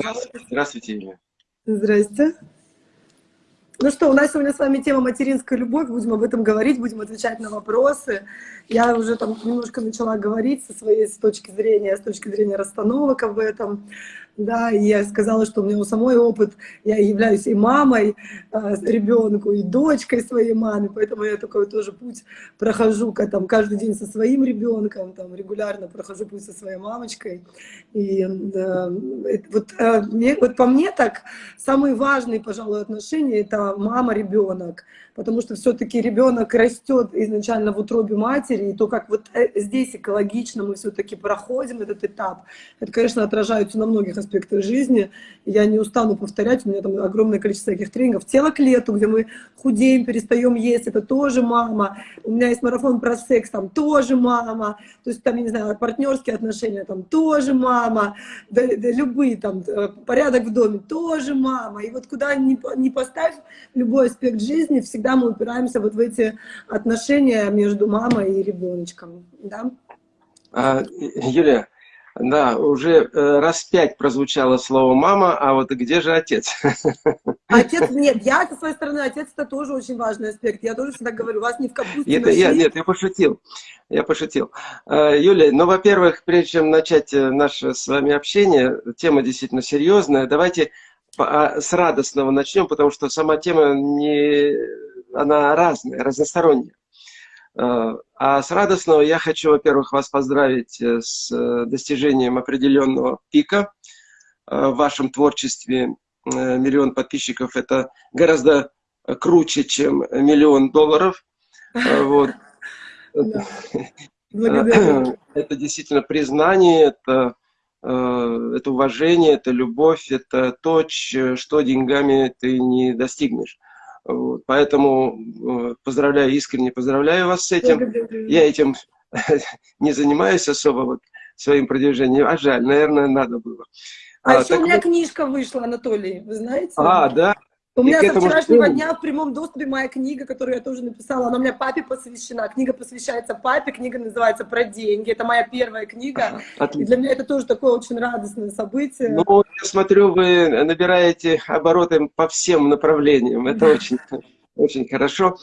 Здравствуйте, Здравствуйте Юлия. Здрасте. Ну что, у нас сегодня с вами тема материнская любовь, будем об этом говорить, будем отвечать на вопросы. Я уже там немножко начала говорить со своей с точки зрения, с точки зрения расстановок об этом да, и я сказала, что у меня у самой опыт, я являюсь и мамой э, ребенку, и дочкой своей мамы, поэтому я такой тоже путь прохожу там, каждый день со своим ребенком, там, регулярно прохожу путь со своей мамочкой. И э, вот, э, мне, вот по мне так, самые важные, пожалуй, отношения — это мама-ребенок, потому что все-таки ребенок растет изначально в утробе матери, и то, как вот э, здесь экологично мы все-таки проходим этот этап, это, конечно, отражается на многих аспектах жизни. Я не устану повторять, у меня там огромное количество таких тренингов. Тело к лету, где мы худеем, перестаем есть, это тоже мама. У меня есть марафон про секс, там тоже мама. То есть там, я не знаю, партнерские отношения, там тоже мама. Да, да, любые там, э, порядок в доме, тоже мама. И вот куда ни, ни поставь любой аспект жизни, всегда всегда мы упираемся вот в эти отношения между мамой и ребеночком. Да? А, Юлия, да, уже э, раз пять прозвучало слово «мама», а вот где же отец? Отец, нет, я со своей стороны, отец это тоже очень важный аспект. Я тоже всегда говорю, вас не в капусте это, я, Нет, я пошутил, я пошутил. Э, Юлия, ну, во-первых, прежде чем начать э, наше с вами общение, тема действительно серьезная, давайте а, с радостного начнем, потому что сама тема не она разная, разносторонняя. Э, а с радостного я хочу, во-первых, вас поздравить э, с э, достижением определенного пика в вашем творчестве. Миллион подписчиков – это гораздо круче, чем миллион долларов. Вот. Это действительно признание, это, это уважение, это любовь, это то, что деньгами ты не достигнешь. Вот, поэтому э, поздравляю, искренне поздравляю вас с этим. Я этим не занимаюсь особо вот, своим продвижением, а жаль, наверное, надо было. А, а еще у меня книжка вышла, Анатолий, вы знаете? А, да? У меня со вчерашнего дня в прямом доступе моя книга, которую я тоже написала, она у меня папе посвящена. Книга посвящается папе, книга называется «Про деньги». Это моя первая книга. Отлично. И для меня это тоже такое очень радостное событие. Ну, я смотрю, вы набираете обороты по всем направлениям. Это очень, очень хорошо.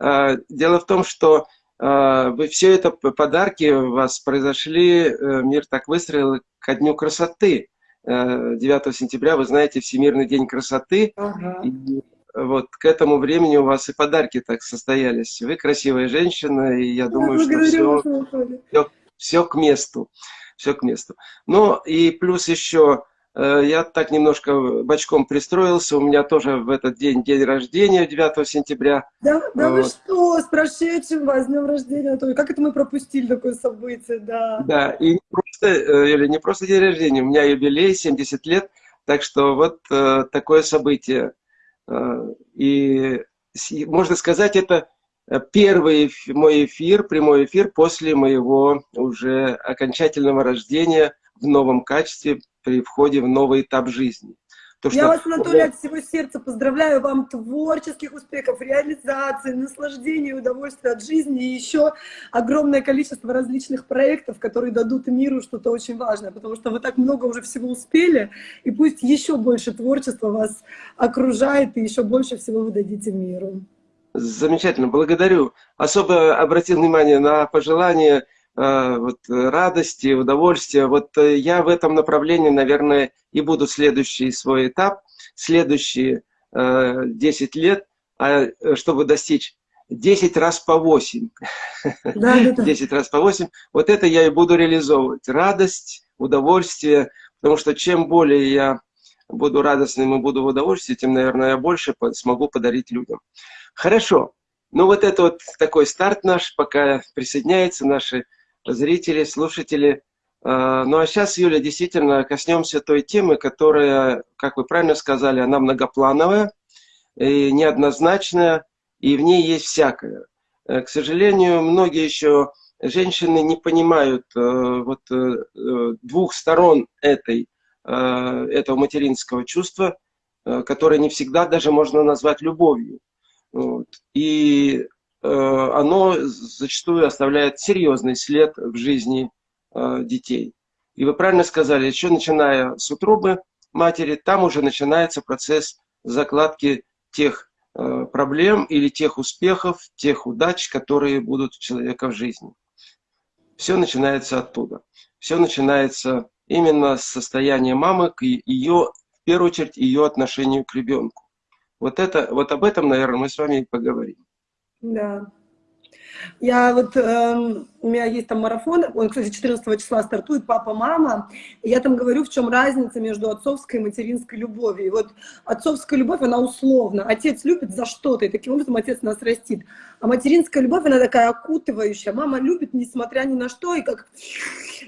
А, дело в том, что а, вы все это подарки у вас произошли, э, мир так выстроил ко Дню красоты. 9 э, сентября, вы знаете, Всемирный день красоты. Ага. И вот к этому времени у вас и подарки так состоялись. Вы красивая женщина, и я думаю, что все, все, все к месту. Все к месту. Ну и плюс еще я так немножко бочком пристроился, у меня тоже в этот день день рождения, 9 сентября. Да, да вот. вы что, с прошедшим вас днем рождения, как это мы пропустили такое событие, да. Да, и не просто, э, или не просто день рождения, у меня юбилей, 70 лет, так что вот э, такое событие. И можно сказать, это первый мой эфир, прямой эфир после моего уже окончательного рождения в новом качестве, при входе в новый этап жизни. То, что... Я вас, Анатолий, от всего сердца поздравляю вам творческих успехов, реализации, наслаждения, удовольствия от жизни и еще огромное количество различных проектов, которые дадут миру что-то очень важное, потому что вы так много уже всего успели, и пусть еще больше творчества вас окружает, и еще больше всего вы дадите миру. Замечательно, благодарю. Особо обратил внимание на пожелания Э, вот, радости, удовольствия. Вот э, я в этом направлении, наверное, и буду следующий свой этап, следующие 10 э, лет, а, чтобы достичь 10 раз по 8. Да, да, да. 10 раз по 8. Вот это я и буду реализовывать. Радость, удовольствие. Потому что чем более я буду радостным и буду в удовольствии, тем, наверное, я больше смогу подарить людям. Хорошо. Ну вот это вот такой старт наш, пока присоединяются наши зрители, слушатели. А, ну а сейчас, Юля, действительно коснемся той темы, которая, как вы правильно сказали, она многоплановая и неоднозначная, и в ней есть всякое. Э, к сожалению, многие еще женщины не понимают э, вот, э, двух сторон этой, этого материнского чувства, которое не всегда даже можно назвать любовью. Вот. И оно зачастую оставляет серьезный след в жизни э, детей. И вы правильно сказали, еще начиная с утробы, матери, там уже начинается процесс закладки тех э, проблем или тех успехов, тех удач, которые будут у человека в жизни. Все начинается оттуда. Все начинается именно с состояния мамы, к ее, в первую очередь, ее отношению к ребенку. Вот, это, вот об этом, наверное, мы с вами и поговорим. Да. Я вот, э, у меня есть там марафон, он, кстати, 14 числа стартует «Папа-мама», я там говорю, в чем разница между отцовской и материнской любовью. И вот отцовская любовь, она условна. Отец любит за что-то, и таким образом отец нас растит. А материнская любовь, она такая окутывающая. Мама любит, несмотря ни на что, и как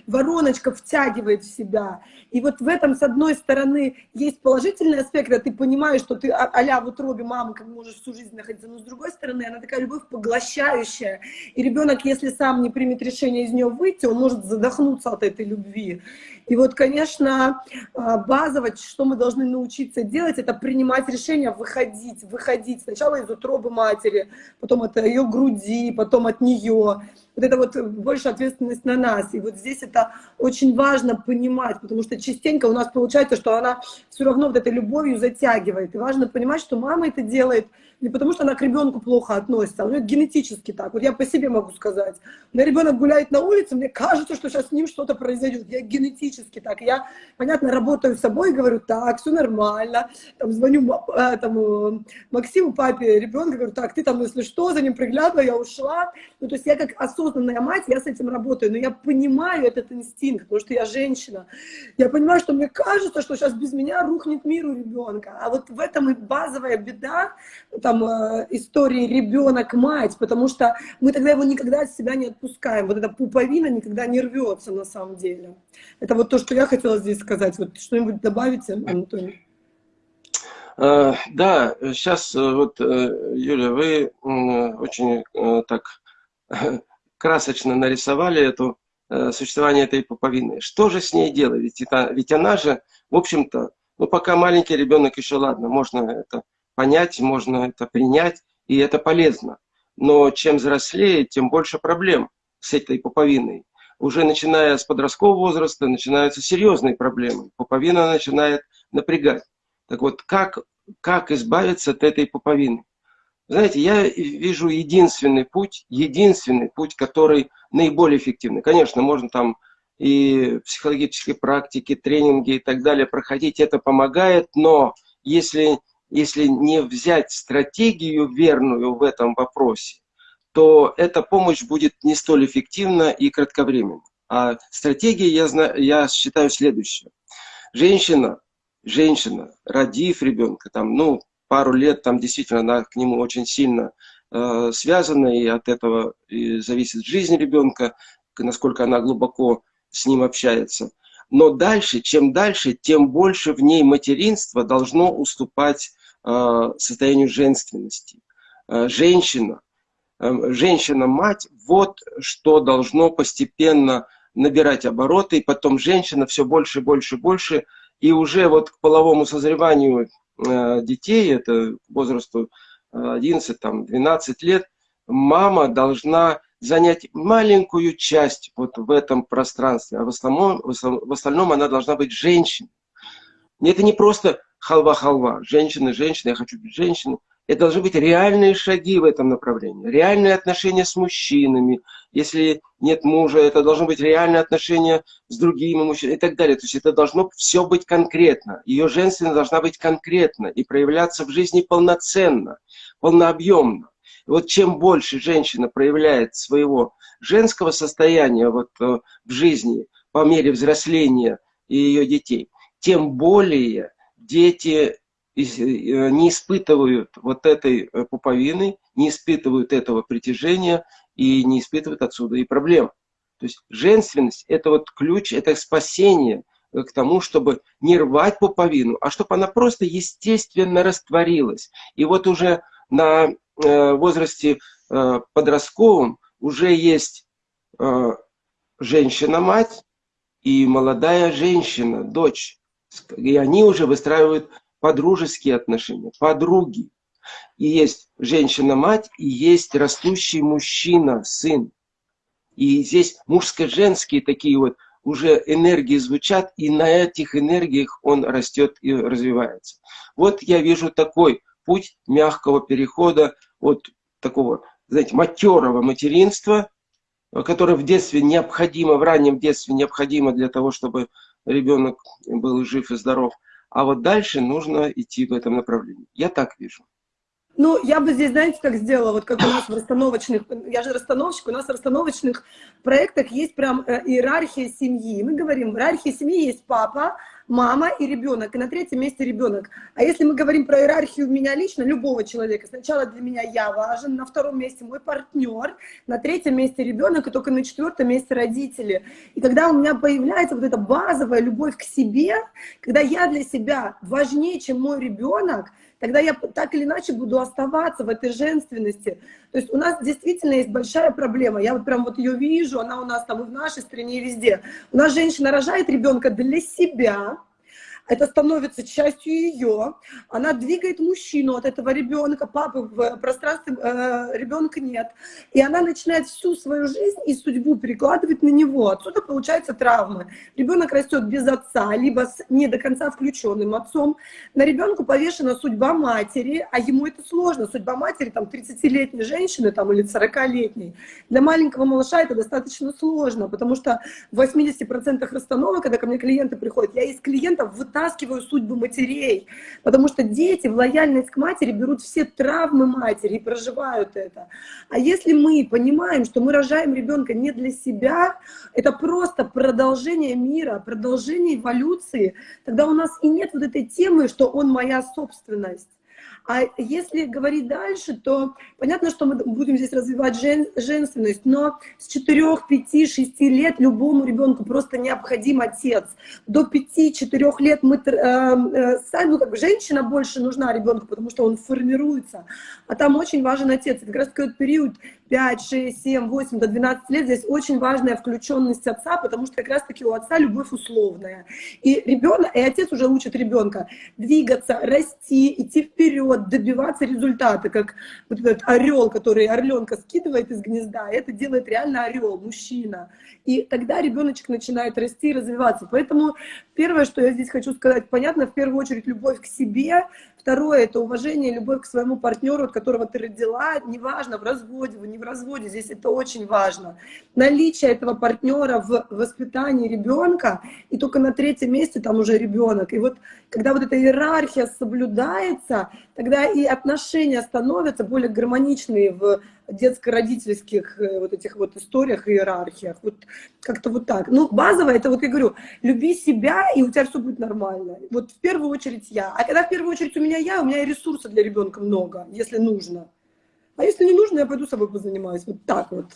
вороночка втягивает в себя. И вот в этом, с одной стороны, есть положительный аспект, когда ты понимаешь, что ты а-ля в утробе мамы, как можешь всю жизнь находиться, но с другой стороны, она такая любовь поглощающая. И ребенок, если сам не примет решение из нее выйти, он может задохнуться от этой любви. И вот, конечно, а, базово, что мы должны научиться делать, это принимать решения, выходить, выходить. Сначала из утробы матери, потом от ее груди, потом от нее вот это вот больше ответственность на нас. И вот здесь это очень важно понимать, потому что частенько у нас получается, что она все равно вот этой любовью затягивает. И важно понимать, что мама это делает не потому, что она к ребенку плохо относится, а у нее генетически так. Вот я по себе могу сказать. У меня ребенок гуляет на улице, мне кажется, что сейчас с ним что-то произойдет. Я генетически так. Я, понятно, работаю с собой говорю, так, все нормально. Там звоню э, там, э, Максиму, папе ребенка, говорю, так, ты там, если что, за ним приглядывала, я ушла. Ну, то есть я как осознанная мать, я с этим работаю, но я понимаю этот инстинкт, потому что я женщина. Я понимаю, что мне кажется, что сейчас без меня рухнет мир у ребенка. А вот в этом и базовая беда, там э, истории ребенок-мать, потому что мы тогда его никогда от себя не отпускаем. Вот эта пуповина никогда не рвется на самом деле. Это вот то, что я хотела здесь сказать. Вот что-нибудь добавите, Антоний? Э, да, сейчас э, вот, Юля, вы очень так красочно нарисовали эту существование этой пуповины. Что же с ней делать? Ведь, это, ведь она же, в общем-то, ну пока маленький ребенок еще ладно, можно это понять, можно это принять, и это полезно. Но чем взрослее, тем больше проблем с этой пуповиной. Уже начиная с подросткового возраста начинаются серьезные проблемы. Пуповина начинает напрягать. Так вот, как, как избавиться от этой пуповины? Знаете, я вижу единственный путь, единственный путь, который наиболее эффективный. Конечно, можно там и психологические практики, тренинги и так далее проходить, это помогает, но если если не взять стратегию верную в этом вопросе, то эта помощь будет не столь эффективна и кратковременна. А стратегия, я, знаю, я считаю, следующая. Женщина, женщина, родив ребенка, там, ну, пару лет, там действительно она к нему очень сильно э, связана, и от этого и зависит жизнь ребенка, насколько она глубоко с ним общается. Но дальше, чем дальше, тем больше в ней материнство должно уступать э, состоянию женственности. Э, женщина, женщина-мать, вот что должно постепенно набирать обороты, и потом женщина все больше, больше, больше, и уже вот к половому созреванию детей, это возрасту 11-12 лет, мама должна занять маленькую часть вот в этом пространстве, а в основном, в остальном она должна быть женщиной. Это не просто халва-халва, женщины, женщины, я хочу быть женщиной. Это должны быть реальные шаги в этом направлении, реальные отношения с мужчинами. Если нет мужа, это должно быть реальные отношения с другими мужчинами и так далее. То есть это должно все быть конкретно. Ее женственность должна быть конкретна и проявляться в жизни полноценно, полнообъемно. И вот чем больше женщина проявляет своего женского состояния вот, э, в жизни по мере взросления ее детей, тем более дети не испытывают вот этой э, пуповины, не испытывают этого притяжения и не испытывают отсюда и проблем. То есть женственность – это вот ключ, это спасение к тому, чтобы не рвать пуповину, а чтобы она просто естественно растворилась. И вот уже на Э, возрасте э, подростковом уже есть э, женщина-мать и молодая женщина, дочь. И они уже выстраивают подружеские отношения, подруги. И есть женщина-мать, и есть растущий мужчина, сын. И здесь мужско-женские такие вот уже энергии звучат, и на этих энергиях он растет и развивается. Вот я вижу такой путь мягкого перехода от такого, знаете, матерого материнства, которое в детстве необходимо, в раннем детстве необходимо для того, чтобы ребенок был жив и здоров. А вот дальше нужно идти в этом направлении. Я так вижу. Ну, я бы здесь, знаете, как сделала, вот как у нас в расстановочных, я же расстановщик, у нас в расстановочных проектах есть прям э, иерархия семьи. Мы говорим, в иерархии семьи есть папа, мама и ребенок, и на третьем месте ребенок. А если мы говорим про иерархию меня лично, любого человека, сначала для меня я важен, на втором месте мой партнер, на третьем месте ребенок, и только на четвертом месте родители. И когда у меня появляется вот эта базовая любовь к себе, когда я для себя важнее, чем мой ребенок, тогда я так или иначе буду оставаться в этой женственности. То есть у нас действительно есть большая проблема. Я вот прям вот ее вижу, она у нас там и в нашей стране, и везде. У нас женщина рожает ребенка для себя, это становится частью ее, она двигает мужчину от этого ребенка, папы в пространстве э, ребенка нет, и она начинает всю свою жизнь и судьбу перекладывать на него. Отсюда получаются травмы. Ребенок растет без отца, либо с не до конца включенным отцом. На ребенку повешена судьба матери, а ему это сложно. Судьба матери, там, 30-летней женщины там, или 40-летней. Для маленького малыша это достаточно сложно, потому что в 80% расстановок, когда ко мне клиенты приходят, я из клиентов вытаскиваю вытаскиваю судьбы матерей, потому что дети в лояльность к матери берут все травмы матери и проживают это. А если мы понимаем, что мы рожаем ребенка не для себя, это просто продолжение мира, продолжение эволюции, тогда у нас и нет вот этой темы, что он моя собственность. А если говорить дальше, то понятно, что мы будем здесь развивать жен, женственность, но с 4, 5, 6 лет любому ребенку просто необходим отец. До 5-4 лет мы э, э, сами, ну, как бы женщина больше нужна ребенку, потому что он формируется. А там очень важен отец. Это как раз такой период 5, 6, 7, 8 до 12 лет, здесь очень важная включенность отца, потому что как раз-таки у отца любовь условная. И ребенок, и отец уже учит ребенка двигаться, расти, идти вперед, добиваться результата, как вот этот орел, который орленка скидывает из гнезда, это делает реально орел, мужчина. И тогда ребеночек начинает расти и развиваться. Поэтому первое, что я здесь хочу сказать, понятно, в первую очередь любовь к себе, Второе – это уважение, любовь к своему партнеру, от которого ты родила, неважно, в разводе, вы не в разводе, здесь это очень важно. Наличие этого партнера в воспитании ребенка, и только на третьем месте там уже ребенок. И вот когда вот эта иерархия соблюдается, тогда и отношения становятся более гармоничные в детско-родительских э, вот этих вот историях, иерархиях. Вот как-то вот так. Ну, базово это вот я говорю, люби себя, и у тебя все будет нормально. Вот в первую очередь я. А когда в первую очередь у меня я, у меня ресурсов для ребенка много, если нужно. А если не нужно, я пойду с собой позанимаюсь. Вот так вот.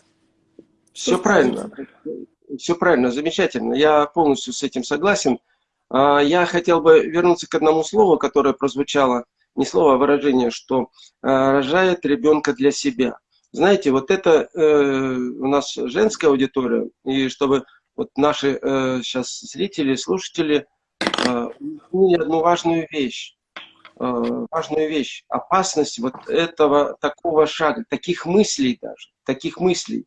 Все Что правильно. Все правильно, замечательно. Я полностью с этим согласен. А, я хотел бы вернуться к одному слову, которое прозвучало, не слово, а выражение, что а, рожает ребенка для себя. Знаете, вот это э, у нас женская аудитория, и чтобы вот наши э, сейчас зрители, слушатели э, одну важную вещь, э, важную вещь, опасность вот этого такого шага, таких мыслей даже, таких мыслей.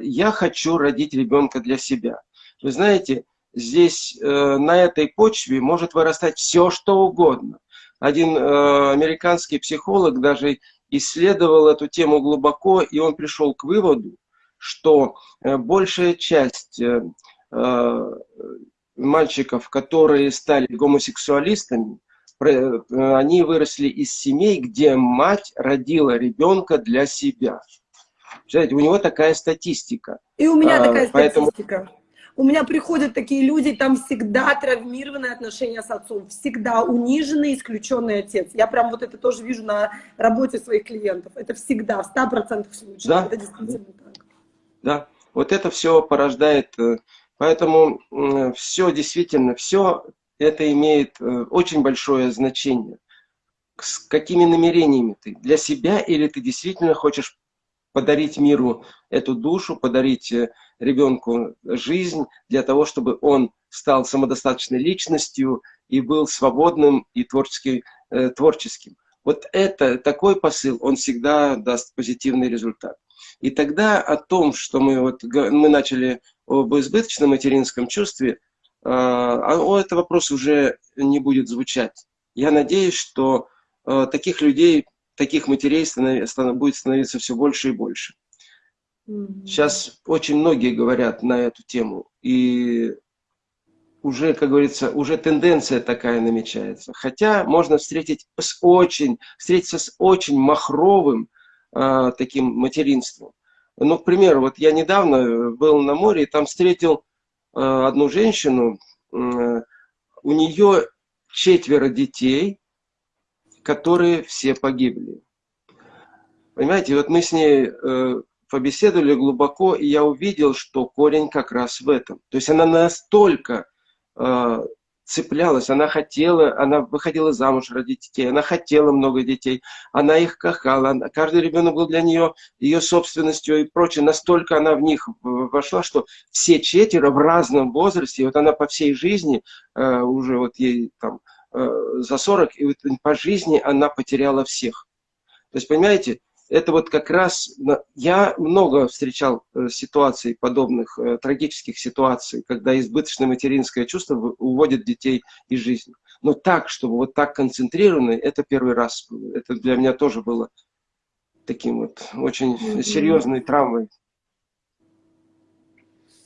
Я хочу родить ребенка для себя. Вы знаете, здесь э, на этой почве может вырастать все, что угодно. Один э, американский психолог даже исследовал эту тему глубоко, и он пришел к выводу, что э, большая часть э, э, мальчиков, которые стали гомосексуалистами, они выросли из семей, где мать родила ребенка для себя. Знаете, у него такая статистика. И у меня а, такая Поэтому... статистика. У меня приходят такие люди, там всегда травмированные отношения с отцом, всегда униженный, исключенный отец. Я прям вот это тоже вижу на работе своих клиентов. Это всегда, в 100% случаев. Да. Это действительно так. Да, вот это все порождает, э, поэтому все действительно, все это имеет э, очень большое значение. С какими намерениями ты? Для себя или ты действительно хочешь подарить миру эту душу, подарить э, ребенку жизнь для того, чтобы он стал самодостаточной личностью и был свободным и творчески, э, творческим. Вот это, такой посыл, он всегда даст позитивный результат. И тогда о том, что мы, вот, мы начали об избыточном материнском чувстве, о этот вопрос уже не будет звучать. Я надеюсь, что а, таких людей, таких матерей будет становиться все больше и больше. Сейчас очень многие говорят на эту тему. И уже, как говорится, уже тенденция такая намечается. Хотя можно встретить с очень, встретиться с очень махровым э, таким материнством. Ну, к примеру, вот я недавно был на море и там встретил э, одну женщину, э, у нее четверо детей, которые все погибли. Понимаете, вот мы с ней э, побеседовали глубоко, и я увидел, что корень как раз в этом. То есть она настолько э, цеплялась, она хотела, она выходила замуж ради детей, она хотела много детей, она их кахала, она, каждый ребенок был для нее ее собственностью и прочее. Настолько она в них вошла, что все четверо в разном возрасте, вот она по всей жизни, э, уже вот ей там э, за 40, и вот по жизни она потеряла всех. То есть, понимаете, это вот как раз, я много встречал э, ситуаций подобных, э, трагических ситуаций, когда избыточное материнское чувство уводит детей из жизни. Но так, чтобы вот так концентрированно, это первый раз. Это для меня тоже было таким вот очень серьезной травмой.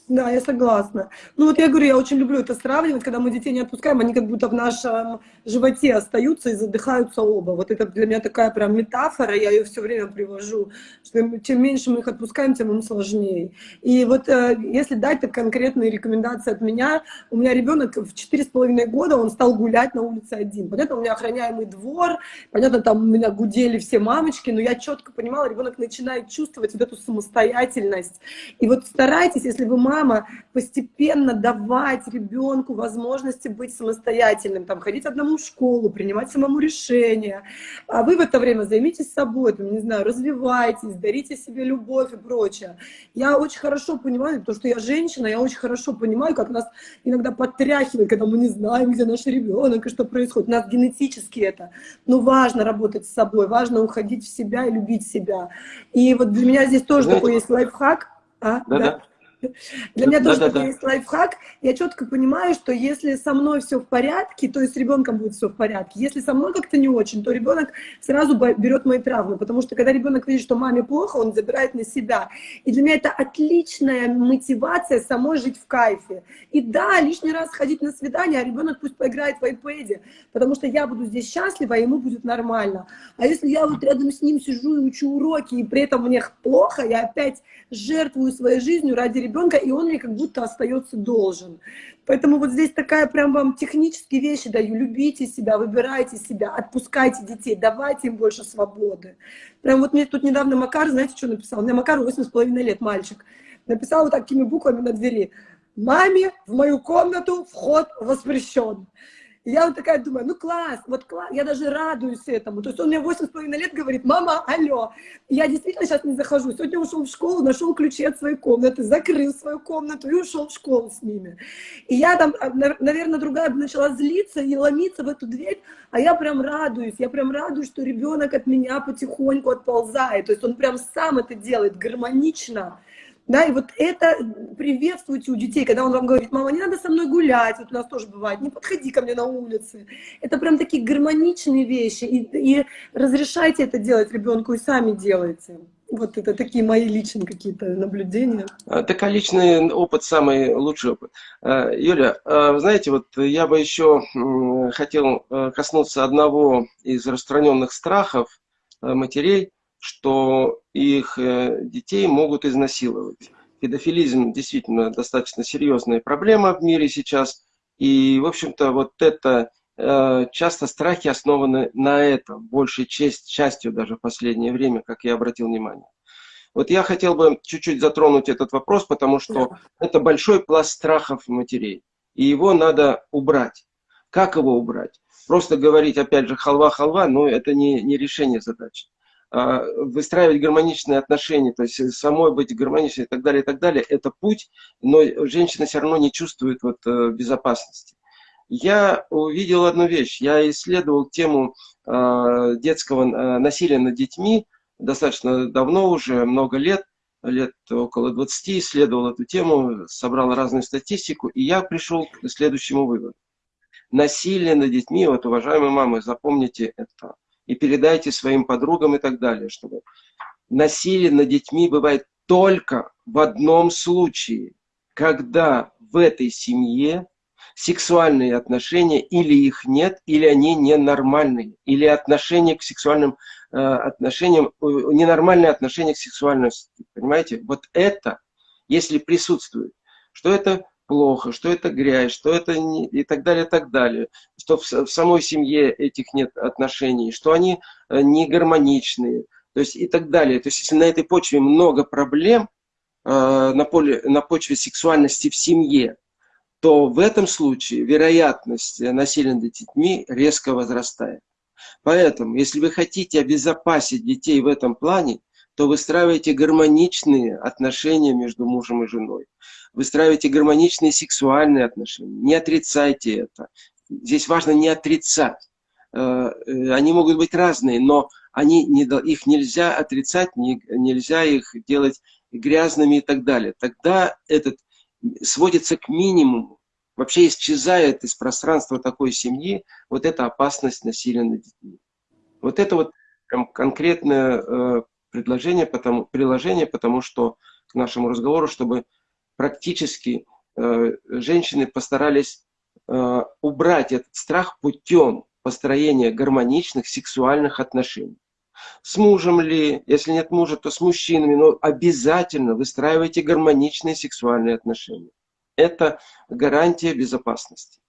Да, я согласна. Ну вот я говорю, я очень люблю это сравнивать, когда мы детей не отпускаем, они как будто в нашем животе остаются и задыхаются оба. Вот это для меня такая прям метафора, я ее все время привожу, что чем меньше мы их отпускаем, тем им сложнее. И вот э, если дать так конкретные рекомендации от меня, у меня ребенок в четыре с половиной года, он стал гулять на улице один. Понятно, у меня охраняемый двор, понятно, там у меня гудели все мамочки, но я четко понимала, ребенок начинает чувствовать вот эту самостоятельность. И вот старайтесь, если вы мама, мама, постепенно давать ребенку возможности быть самостоятельным, там, ходить одному в школу, принимать самому решения. А вы в это время займитесь собой, там, не знаю, развивайтесь, дарите себе любовь и прочее. Я очень хорошо понимаю, потому что я женщина, я очень хорошо понимаю, как нас иногда подтряхивает, когда мы не знаем, где наш ребенок и что происходит. У нас генетически это. Но важно работать с собой, важно уходить в себя и любить себя. И вот для меня здесь тоже Знаете, такой есть лайфхак. А, да, да. да. Для меня тоже такой есть лайфхак. Я четко понимаю, что если со мной все в порядке, то есть с ребенком будет все в порядке. Если со мной как-то не очень, то ребенок сразу берет мои травмы. Потому что когда ребенок видит, что маме плохо, он забирает на себя. И для меня это отличная мотивация самой жить в кайфе. И да, лишний раз ходить на свидание, а ребенок пусть поиграет в iPad, потому что я буду здесь счастлива, а ему будет нормально. А если я вот рядом с ним сижу и учу уроки, и при этом мне плохо, я опять жертвую своей жизнью ради ребенка, и он мне как будто остается должен. Поэтому вот здесь такая прям вам технические вещи даю. Любите себя, выбирайте себя, отпускайте детей, давайте им больше свободы. Прям вот мне тут недавно Макар, знаете, что написал? У меня Макар 8,5 лет, мальчик. Написал вот такими буквами на двери. Маме в мою комнату вход воспрещен. Я вот такая думаю, ну класс, вот класс, я даже радуюсь этому. То есть он мне 8,5 лет говорит, мама, алло. Я действительно сейчас не захожу. Сегодня ушел в школу, нашел ключи от своей комнаты, закрыл свою комнату и ушел в школу с ними. И я там, а, наверное, другая начала злиться и ломиться в эту дверь, а я прям радуюсь, я прям радуюсь, что ребенок от меня потихоньку отползает. То есть он прям сам это делает гармонично. Да, и вот это приветствуйте у детей, когда он вам говорит, мама, не надо со мной гулять, вот у нас тоже бывает, не подходи ко мне на улице. Это прям такие гармоничные вещи, и, и разрешайте это делать ребенку, и сами делайте. Вот это такие мои личные какие-то наблюдения. А, такой личный опыт, самый лучший опыт. А, Юля, а, знаете, вот я бы еще хотел коснуться одного из распространенных страхов матерей, что их э, детей могут изнасиловать. Педофилизм действительно достаточно серьезная проблема в мире сейчас. И, в общем-то, вот это э, часто страхи основаны на этом, большей часть, частью даже в последнее время, как я обратил внимание. Вот я хотел бы чуть-чуть затронуть этот вопрос, потому что да. это большой пласт страхов матерей, и его надо убрать. Как его убрать? Просто говорить, опять же, халва-халва, но это не, не решение задачи. А, выстраивать гармоничные отношения, то есть самой быть гармоничной и так далее, и так далее, это путь, но женщина все равно не чувствует вот, э, безопасности. Я увидел одну вещь, я исследовал тему а, детского а, насилия над детьми достаточно давно уже, много лет, лет около 20, исследовал эту тему, собрал разную статистику, и я пришел к следующему выводу. Насилие над детьми, вот, уважаемые мамы, запомните это, и передайте своим подругам и так далее, чтобы насилие над детьми бывает только в одном случае, когда в этой семье сексуальные отношения или их нет, или они ненормальные, или отношения к сексуальным э, отношениям, э, ненормальные отношения к сексуальности. Понимаете? Вот это, если присутствует, что это плохо, что это грязь, что это не, и так далее, и так далее, что в, в самой семье этих нет отношений, что они э, не гармоничные, то есть и так далее. То есть если на этой почве много проблем, э, на, поле, на почве сексуальности в семье, то в этом случае вероятность насилия над детьми резко возрастает. Поэтому, если вы хотите обезопасить детей в этом плане, то выстраивайте гармоничные отношения между мужем и женой. Выстраивайте гармоничные сексуальные отношения. Не отрицайте это. Здесь важно не отрицать. Э, э, они могут быть разные, но они не, их нельзя отрицать, не, нельзя их делать грязными и так далее. Тогда этот сводится к минимуму. Вообще исчезает из пространства такой семьи вот эта опасность насилия над детьми. Вот это вот прям конкретное э, предложение, потому, приложение, потому что к нашему разговору, чтобы практически э, женщины постарались э, убрать этот страх путем построения гармоничных сексуальных отношений. С мужем ли, если нет мужа, то с мужчинами, но обязательно выстраивайте гармоничные сексуальные отношения. Это гарантия безопасности.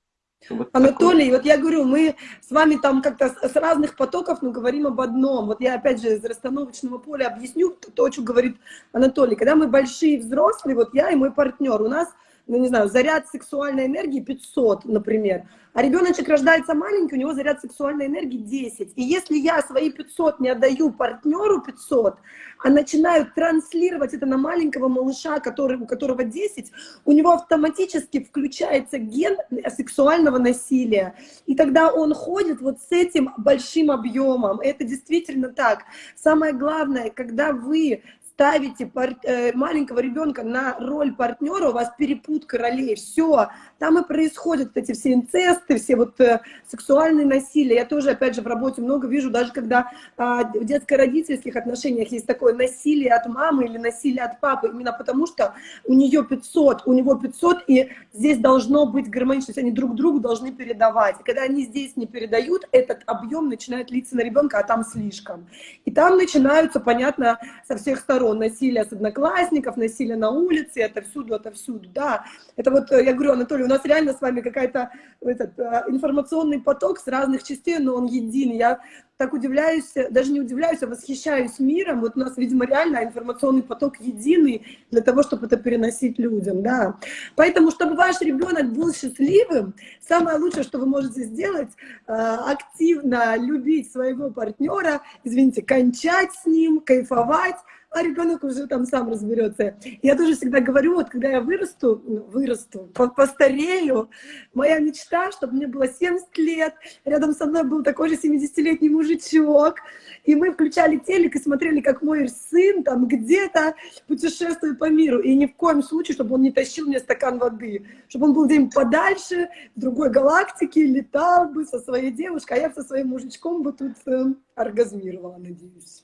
Вот Анатолий, такой. вот я говорю, мы с вами там как-то с разных потоков, но говорим об одном. Вот я опять же из расстановочного поля объясню то, о чем говорит Анатолий. Когда мы большие взрослые, вот я и мой партнер, у нас ну, не знаю, заряд сексуальной энергии 500, например, а ребеночек рождается маленький, у него заряд сексуальной энергии 10. И если я свои 500 не отдаю партнеру 500, а начинаю транслировать это на маленького малыша, который, у которого 10, у него автоматически включается ген сексуального насилия. И тогда он ходит вот с этим большим объемом. Это действительно так. Самое главное, когда вы ставите пар... Э, маленького ребенка на роль партнера, у вас перепутка ролей, все, там и происходят эти все инцесты, все вот э, сексуальные насилия. Я тоже, опять же, в работе много вижу, даже когда э, в детско-родительских отношениях есть такое насилие от мамы или насилие от папы, именно потому что у нее 500, у него 500, и здесь должно быть гармоничность, они друг другу должны передавать. И когда они здесь не передают, этот объем начинает литься на ребенка, а там слишком. И там начинаются, понятно, со всех сторон сторон, насилие с одноклассников, насилие на улице, это всюду, это всюду, да. Это вот, э, я говорю, Анатолий, у нас реально с вами какая-то этот э, информационный поток с разных частей, но он единый. Я так удивляюсь, даже не удивляюсь, а восхищаюсь миром. Вот у нас, видимо, реально информационный поток единый для того, чтобы это переносить людям, да. Поэтому, чтобы ваш ребенок был счастливым, самое лучшее, что вы можете сделать, э, активно любить своего партнера, извините, кончать с ним, кайфовать, а ребенок уже там сам разберется. Я тоже всегда говорю, вот когда я вырасту, ну, вырасту, постарею, моя мечта, чтобы мне было 70 лет, рядом со мной был такой же 70-летний мужичок, и мы включали телек и смотрели, как мой сын там где-то путешествует по миру, и ни в коем случае, чтобы он не тащил мне стакан воды, чтобы он был где-нибудь подальше, в другой галактике, летал бы со своей девушкой, а я со своим мужичком бы тут э, оргазмировала, надеюсь.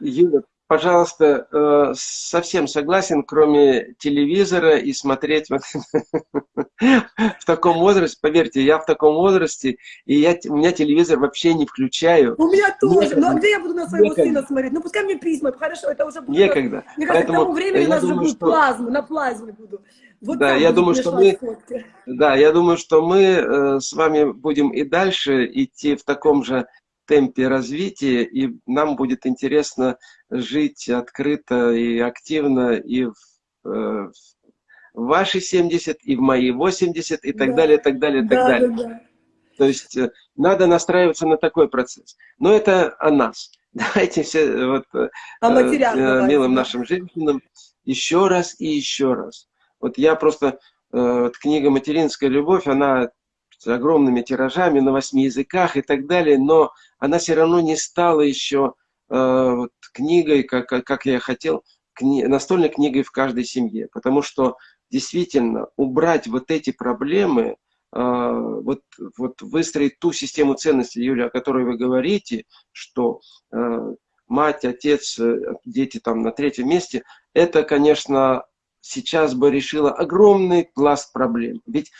Юля, пожалуйста, э, совсем согласен, кроме телевизора и смотреть вот в таком возрасте, поверьте, я в таком возрасте, и я, у меня телевизор вообще не включаю. У меня тоже, Некогда. ну а где я буду на своего Некогда. сына смотреть? Ну пускай мне письма, хорошо, это уже будет... Некогда. Мне кажется, Поэтому к тому времени у нас уже будет что... плазма, на плазме буду. Вот да, я думаю, что мы, да, я думаю, что мы э, с вами будем и дальше идти в таком же темпе развития, и нам будет интересно жить открыто и активно и в, э, в ваши 70, и в мои 80, и так да. далее, и так далее, и так да, далее. Да, да. То есть э, надо настраиваться на такой процесс. Но это о нас. Давайте все вот, э, а э, милым да. нашим женщинам еще раз и еще раз. Вот я просто, э, вот книга «Материнская любовь», она с огромными тиражами на восьми языках и так далее, но она все равно не стала еще вот, книгой, как, как я хотел, кни, настольной книгой в каждой семье. Потому что действительно убрать вот эти проблемы, вот, вот выстроить ту систему ценностей, Юля, о которой вы говорите, что мать, отец, дети там на третьем месте, это, конечно, сейчас бы решило огромный пласт проблем. Ведь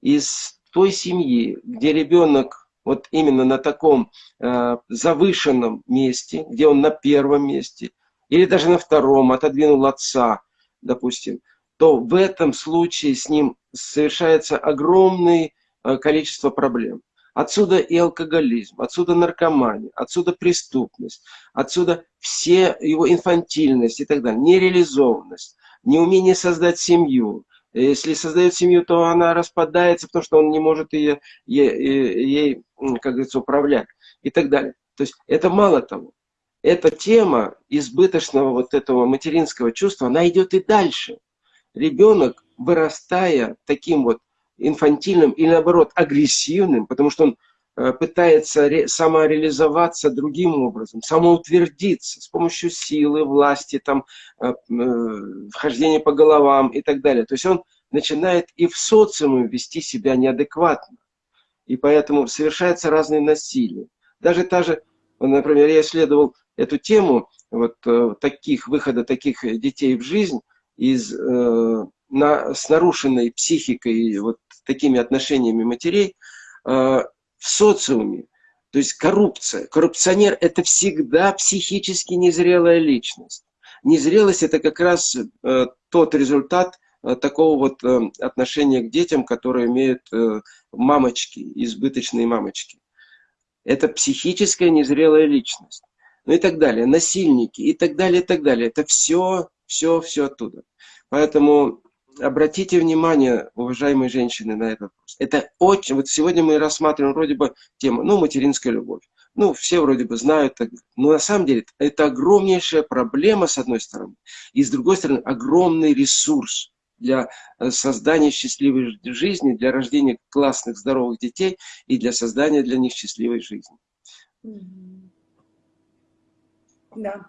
из той семьи, где ребенок вот именно на таком э, завышенном месте, где он на первом месте, или даже на втором, отодвинул отца, допустим, то в этом случае с ним совершается огромное э, количество проблем. Отсюда и алкоголизм, отсюда наркомания, отсюда преступность, отсюда все его инфантильность и так далее, нереализованность, неумение создать семью, если создает семью, то она распадается, потому что он не может ее, ей, ей, как говорится, управлять и так далее. То есть это мало того. Эта тема избыточного вот этого материнского чувства, она идет и дальше. Ребенок, вырастая таким вот инфантильным или наоборот агрессивным, потому что он пытается самореализоваться другим образом, самоутвердиться с помощью силы, власти, там, э, э, вхождения по головам и так далее. То есть он начинает и в социуме вести себя неадекватно. И поэтому совершается разные насилия. Даже та же, например, я исследовал эту тему вот таких выхода таких детей в жизнь из на, с нарушенной психикой, вот такими отношениями матерей э, в социуме. То есть коррупция. Коррупционер – это всегда психически незрелая личность. Незрелость – это как раз э, тот результат э, такого вот э, отношения к детям, которые имеют э, мамочки, избыточные мамочки. Это психическая незрелая личность. Ну и так далее. Насильники и так далее, и так далее. Это все, все, все оттуда. Поэтому обратите внимание, уважаемые женщины, на этот вопрос. Это очень... Вот сегодня мы рассматриваем вроде бы тему, ну, материнская любовь. Ну, все вроде бы знают. Но на самом деле это огромнейшая проблема, с одной стороны. И с другой стороны, огромный ресурс для э, создания счастливой жизни, для рождения классных, здоровых детей и для создания для них счастливой жизни. Да.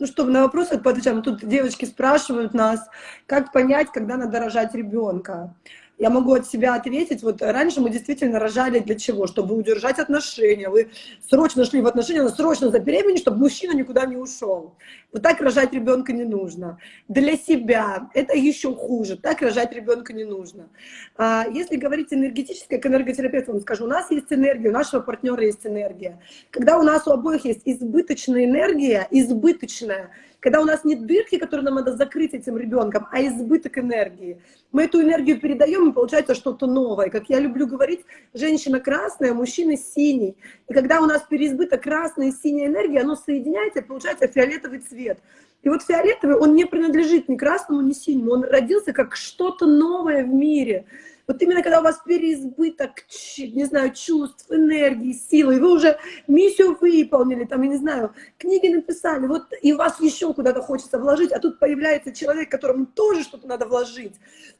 Ну что, на вопросы поотвечаем. Тут девочки спрашивают нас, как понять, когда надо рожать ребенка я могу от себя ответить, вот раньше мы действительно рожали для чего? Чтобы удержать отношения. Вы срочно шли в отношения, но срочно забеременеть, чтобы мужчина никуда не ушел. Вот так рожать ребенка не нужно. Для себя это еще хуже. Так рожать ребенка не нужно. А если говорить энергетически, к энерготерапевту вам скажу, у нас есть энергия, у нашего партнера есть энергия. Когда у нас у обоих есть избыточная энергия, избыточная, когда у нас нет дырки, которую нам надо закрыть этим ребенком, а избыток энергии. Мы эту энергию передаем, и получается что-то новое. Как я люблю говорить, женщина красная, мужчина синий. И когда у нас переизбыток красной и синей энергии, оно соединяется, и получается фиолетовый цвет. И вот фиолетовый, он не принадлежит ни красному, ни синему. Он родился как что-то новое в мире. Вот именно когда у вас переизбыток, не знаю, чувств, энергии, силы, и вы уже миссию выполнили, там, я не знаю, книги написали, вот и вас еще куда-то хочется вложить, а тут появляется человек, которому тоже что-то надо вложить.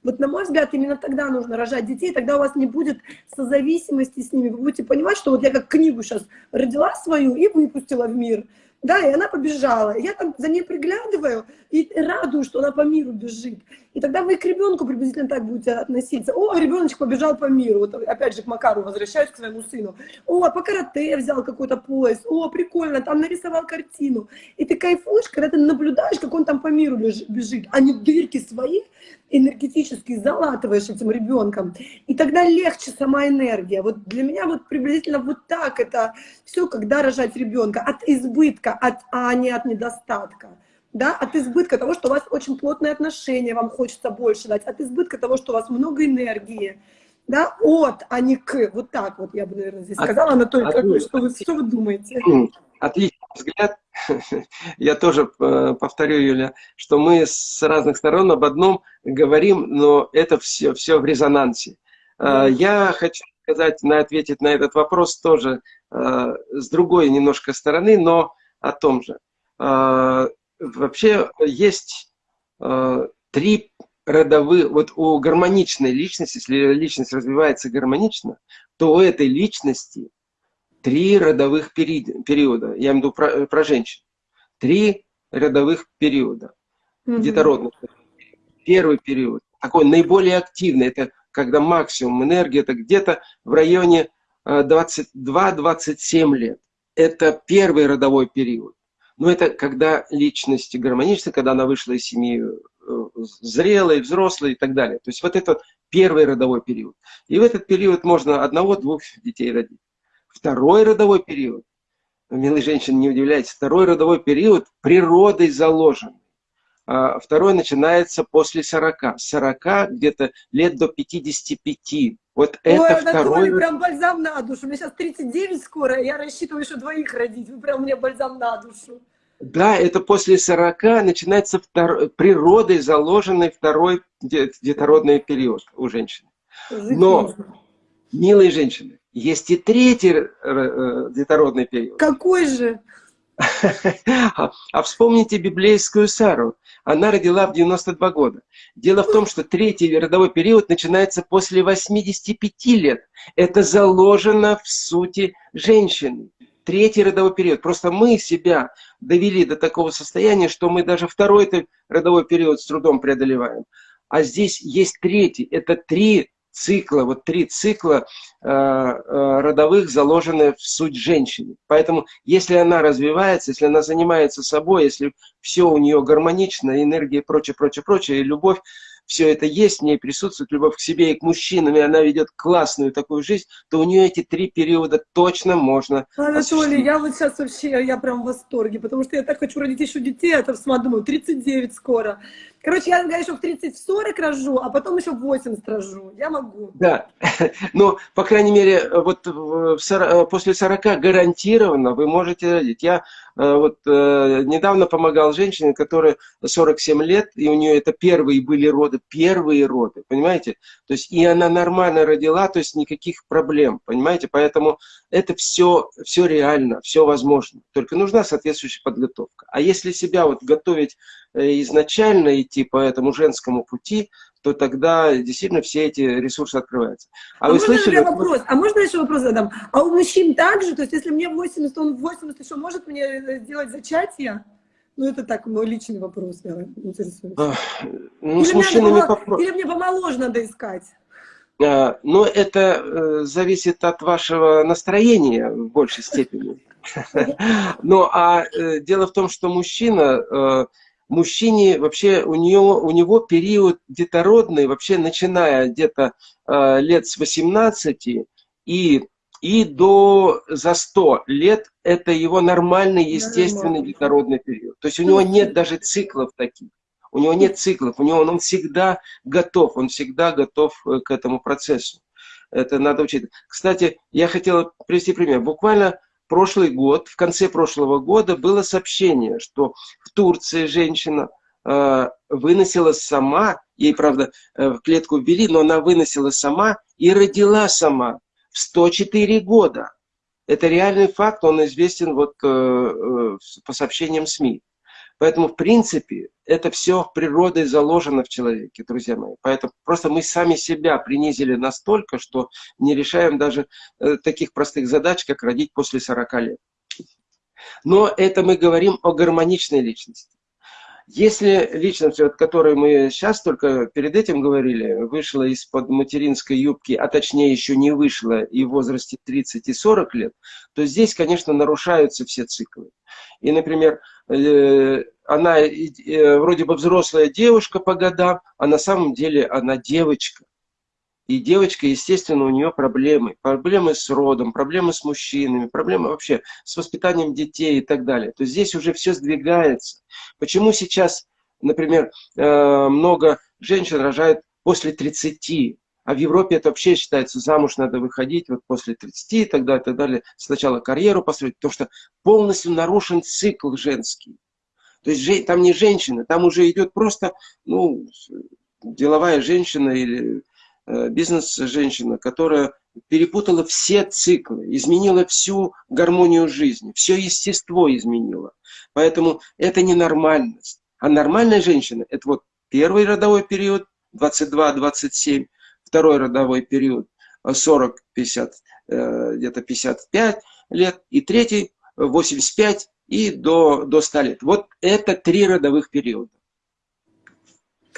Вот, на мой взгляд, именно тогда нужно рожать детей, тогда у вас не будет созависимости с ними. Вы будете понимать, что вот я как книгу сейчас родила свою и выпустила в мир. Да, и она побежала. Я там за ней приглядываю и радуюсь, что она по миру бежит. И тогда вы к ребенку приблизительно так будете относиться. О, ребеночек побежал по миру. Вот опять же к Макару возвращаюсь, к своему сыну. О, по карате взял какой-то пояс. О, прикольно, там нарисовал картину. И ты кайфуешь, когда ты наблюдаешь, как он там по миру бежит, а не дырки свои энергетически залатываешь этим ребенком. И тогда легче сама энергия. Вот для меня вот приблизительно вот так это все, когда рожать ребенка. От избытка, от, а не от недостатка да, от избытка того, что у вас очень плотные отношения, вам хочется больше дать, от избытка того, что у вас много энергии, да, от, а не к, вот так вот я бы, наверное, здесь сказала, Анатолий, от, как вы, что, вы, что вы думаете? Отличный взгляд, я тоже э, повторю, Юля, что мы с разных сторон об одном говорим, но это все, все в резонансе. Э, я хочу сказать, на, ответить на этот вопрос тоже э, с другой немножко стороны, но о том же вообще есть три родовых, вот у гармоничной личности, если личность развивается гармонично, то у этой личности три родовых периода. Я имею в виду про, про женщин. Три родовых периода. Угу. Детородных. Первый период, такой наиболее активный, это когда максимум энергии, это где-то в районе 22-27 э, лет. Это первый родовой период. Но это когда личность гармонична, когда она вышла из семьи э, зрелой, взрослой и так далее. То есть вот это первый родовой период. И в этот период можно одного-двух детей родить. Второй родовой период, милые женщины, не удивляйтесь, второй родовой период природой заложен. А второй начинается после 40. С 40 где-то лет до 55. Вот Ой, это второй... прям бальзам на душу. Мне сейчас 39 скоро, я рассчитываю еще двоих родить. Вы прям мне бальзам на душу. Да, это после 40 начинается втор... природой заложенный второй детородный период у женщины. Но, милые женщины, есть и третий э, детородный период. Какой же? А вспомните библейскую Сару. Она родила в 92 года. Дело в том, что третий родовой период начинается после 85 лет. Это заложено в сути женщины. Третий родовой период. Просто мы себя довели до такого состояния, что мы даже второй родовой период с трудом преодолеваем. А здесь есть третий. Это три цикла, вот три цикла э, э, родовых заложены в суть женщины. Поэтому, если она развивается, если она занимается собой, если все у нее гармонично, энергия и прочее, прочее, прочее, и любовь, все это есть, в ней присутствует любовь к себе и к мужчинам, и она ведет классную такую жизнь, то у нее эти три периода точно можно Анатолий, я вот сейчас вообще, я прям в восторге, потому что я так хочу родить еще детей, а то сама думаю, 39 скоро. Короче, я, еще в 30-40 рожу, а потом еще в 80 рожу. Я могу. Да, но, по крайней мере, вот в 40, после 40 гарантированно вы можете родить. Я э, вот э, недавно помогал женщине, которая 47 лет, и у нее это первые были роды, первые роды, понимаете? То есть и она нормально родила, то есть никаких проблем, понимаете? Поэтому это все, все реально, все возможно. Только нужна соответствующая подготовка. А если себя вот готовить Э, изначально идти по этому женскому пути, то тогда действительно все эти ресурсы открываются. А, а вы слышали? Вопрос? А можно еще вопрос задам? А у мужчин также? То есть если мне 80, он 80 еще может мне э, сделать зачатие? Ну, это так, мой личный вопрос, я интересуюсь. А, ну, или, с мужчинами попро... или мне помоложе надо искать? А, но это э, зависит от вашего настроения в большей степени. Ну, а э, дело в том, что мужчина... Мужчине вообще у, нее, у него период детородный, вообще начиная где-то э, лет с 18 и, и до за 100 лет, это его нормальный, естественный детородный период. То есть у него нет даже циклов таких. У него нет циклов, у него он, он всегда готов, он всегда готов э, к этому процессу. Это надо учить. Кстати, я хотел привести пример. Буквально прошлый год, в конце прошлого года было сообщение, что в Турции женщина э, выносила сама, ей, правда, э, в клетку ввели, но она выносила сама и родила сама в 104 года. Это реальный факт, он известен вот э, э, по сообщениям СМИ. Поэтому, в принципе, это все природой заложено в человеке, друзья мои. Поэтому просто мы сами себя принизили настолько, что не решаем даже э, таких простых задач, как родить после 40 лет. Но это мы говорим о гармоничной личности. Если личность, о которой мы сейчас только перед этим говорили, вышла из-под материнской юбки, а точнее еще не вышла и в возрасте 30 и 40 лет, то здесь, конечно, нарушаются все циклы. И, например, Э, она э, вроде бы взрослая девушка по годам, а на самом деле она девочка. И девочка, естественно, у нее проблемы. Проблемы с родом, проблемы с мужчинами, проблемы вообще с воспитанием детей и так далее. То есть здесь уже все сдвигается. Почему сейчас, например, э, много женщин рожают после 30? А в Европе это вообще считается, замуж надо выходить вот после 30 и так далее, и так далее. Сначала карьеру построить, потому что полностью нарушен цикл женский. То есть там не женщина, там уже идет просто ну, деловая женщина или бизнес-женщина, которая перепутала все циклы, изменила всю гармонию жизни, все естество изменила. Поэтому это не нормальность. А нормальная женщина – это вот первый родовой период, 22-27, второй родовой период 40-50, э, где-то 55, лет, и третий 85 и до, до 100 лет. Вот это три родовых периода.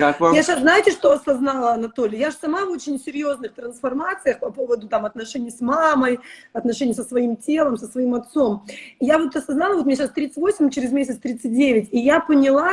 Как вам? Я сейчас, знаете, что осознала, Анатолий? Я же сама в очень серьезных трансформациях по поводу там, отношений с мамой, отношений со своим телом, со своим отцом. Я вот осознала, вот мне сейчас 38, через месяц 39, и я поняла,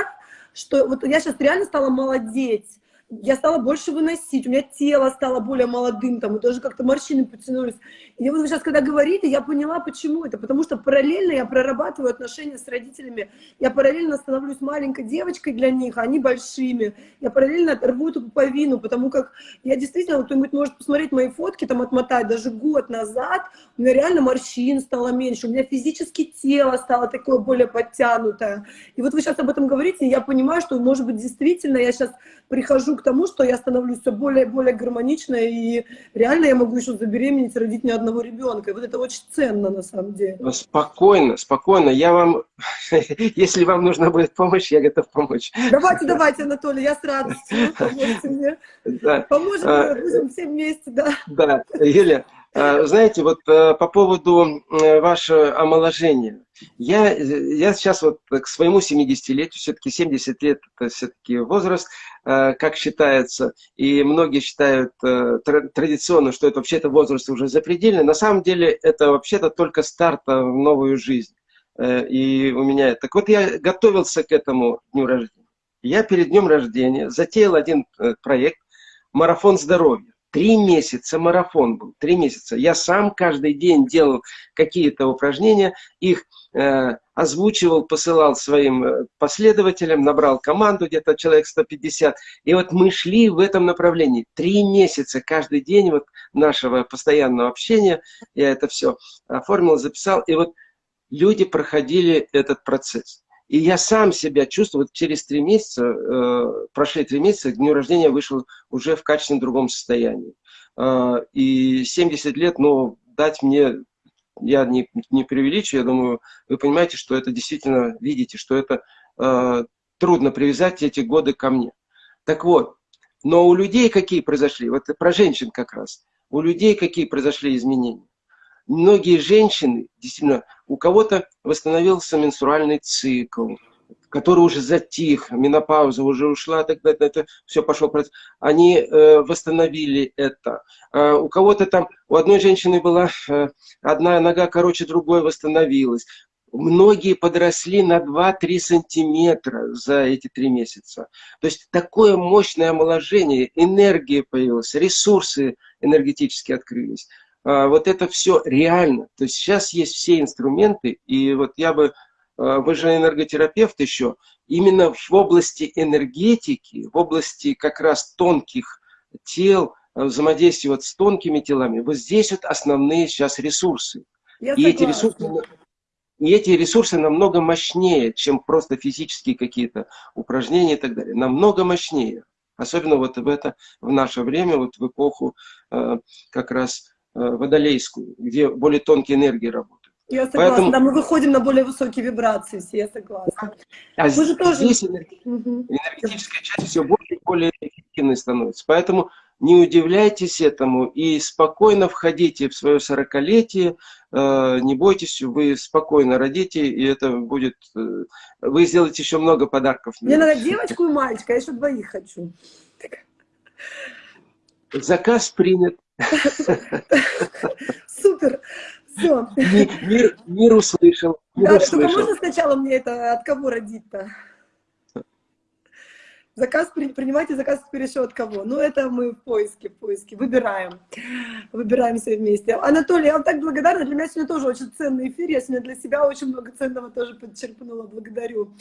что вот я сейчас реально стала молодеть я стала больше выносить, у меня тело стало более молодым, там, и даже как-то морщины потянулись. И вот вы сейчас, когда говорите, я поняла, почему это. Потому что параллельно я прорабатываю отношения с родителями, я параллельно становлюсь маленькой девочкой для них, а они большими. Я параллельно рву эту пуповину, потому как я действительно, кто-нибудь может посмотреть мои фотки, там, отмотать даже год назад, у меня реально морщин стало меньше, у меня физически тело стало такое более подтянутое. И вот вы сейчас об этом говорите, и я понимаю, что, может быть, действительно я сейчас прихожу к тому, что я становлюсь все более и более гармоничной, и реально я могу еще забеременеть, родить ни одного ребенка. И вот это очень ценно на самом деле. Ну, спокойно, спокойно. Я вам, если вам нужна будет помощь, я готов помочь. Давайте, давайте, Анатолий, я с радостью. Поможете мне. Да. Поможем, а, будем все вместе, да. Да, Юля, а, знаете, вот э, по поводу вашего омоложения. Я, я сейчас вот к своему 70-летию, все-таки 70 лет это все-таки возраст, э, как считается, и многие считают э, традиционно, что это вообще-то возраст уже запредельный. На самом деле это вообще-то только старт в новую жизнь. И у меня... Так вот я готовился к этому дню рождения. Я перед днем рождения затеял один проект «Марафон здоровья». Три месяца марафон был, три месяца. Я сам каждый день делал какие-то упражнения, их э, озвучивал, посылал своим э, последователям, набрал команду, где-то человек 150. И вот мы шли в этом направлении. Три месяца каждый день вот нашего постоянного общения. Я это все оформил, записал. И вот люди проходили этот процесс. И я сам себя чувствую, вот через три месяца, э, прошли три месяца, к дню рождения вышел уже в качественно другом состоянии. Э, и 70 лет, ну, дать мне, я не, не преувеличу, я думаю, вы понимаете, что это действительно, видите, что это э, трудно привязать эти годы ко мне. Так вот, но у людей какие произошли, вот про женщин как раз, у людей какие произошли изменения? Многие женщины, действительно, у кого-то восстановился менструальный цикл, который уже затих, менопауза уже ушла, тогда это все пошло. Они э, восстановили это. Э, у кого-то там, у одной женщины была э, одна нога короче другой восстановилась. Многие подросли на 2-3 сантиметра за эти три месяца. То есть такое мощное омоложение, энергия появилась, ресурсы энергетически открылись. А, вот это все реально. То есть сейчас есть все инструменты, и вот я бы, вы же энерготерапевт еще, именно в области энергетики, в области как раз тонких тел, а, взаимодействия вот с тонкими телами, вот здесь вот основные сейчас ресурсы. Я и эти ресурсы, и эти ресурсы намного мощнее, чем просто физические какие-то упражнения и так далее. Намного мощнее. Особенно вот в это, в наше время, вот в эпоху как раз Э, водолейскую, где более тонкие энергии работают. Я согласна, Поэтому... да, мы выходим на более высокие вибрации, я согласна. А мы здесь тоже... энергетическая часть все более и более эффективной становится. Поэтому не удивляйтесь этому и спокойно входите в свое сорокалетие, э, не бойтесь, вы спокойно родите, и это будет... Э, вы сделаете еще много подарков. Мне надо девочку и мальчика, я еще двоих хочу. Заказ принят. Супер. Все. Мир, мир услышал. Мир да, услышал. только можно сначала мне это от кого родить-то? Заказ, принимайте заказ от кого? Ну, это мы в поиске, в поиске, выбираем, выбираем все вместе. Анатолий, я вам так благодарна, для меня сегодня тоже очень ценный эфир, я сегодня для себя очень много ценного тоже подчеркнула, благодарю.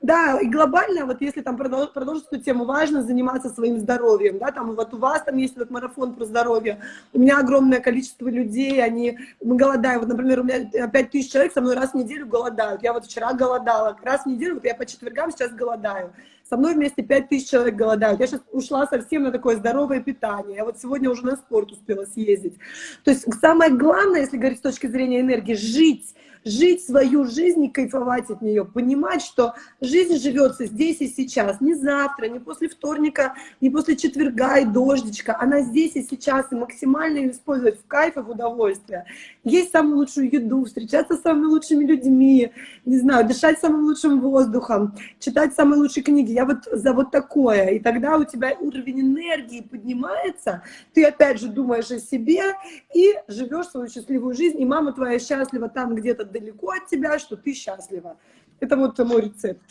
Да, и глобально, вот если там продолжить, эту тему, важно заниматься своим здоровьем, да, там вот у вас там есть этот марафон про здоровье, у меня огромное количество людей, они, мы голодаем, вот, например, у меня 5 тысяч человек со мной раз в неделю голодают, я вот вчера голодала, раз в неделю, вот я по четвергам сейчас голодаю, со мной вместе 5 тысяч человек голодают. Я сейчас ушла совсем на такое здоровое питание. Я вот сегодня уже на спорт успела съездить. То есть самое главное, если говорить с точки зрения энергии, жить жить свою жизнь и кайфовать от нее, понимать, что жизнь живется здесь и сейчас, не завтра, не после вторника, не после четверга и дождичка, она здесь и сейчас, и максимально ее использовать в кайф и в удовольствие. Есть самую лучшую еду, встречаться с самыми лучшими людьми, не знаю, дышать самым лучшим воздухом, читать самые лучшие книги. Я вот за вот такое. И тогда у тебя уровень энергии поднимается, ты опять же думаешь о себе и живешь свою счастливую жизнь, и мама твоя счастлива там где-то далеко от тебя, что ты счастлива. Это вот мой рецепт.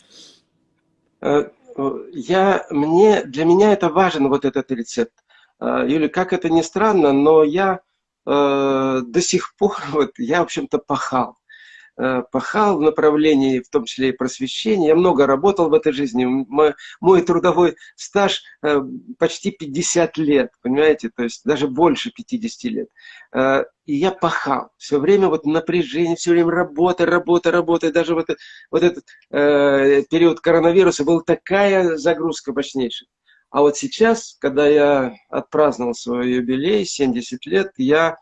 Э, я, мне, для меня это важен вот этот рецепт. Э, Юля, как это ни странно, но я э, до сих пор, вот, я, в общем-то, пахал. Э, пахал в направлении, в том числе и просвещения. Я много работал в этой жизни. Мой, трудовой стаж э, почти 50 лет, понимаете, то есть даже больше 50 лет. Э, и я пахал. Все время вот напряжение, все время работа, работа, работа. И даже вот, вот этот период коронавируса был такая загрузка мощнейшая. А вот сейчас, когда я отпраздновал свой юбилей, 70 лет, я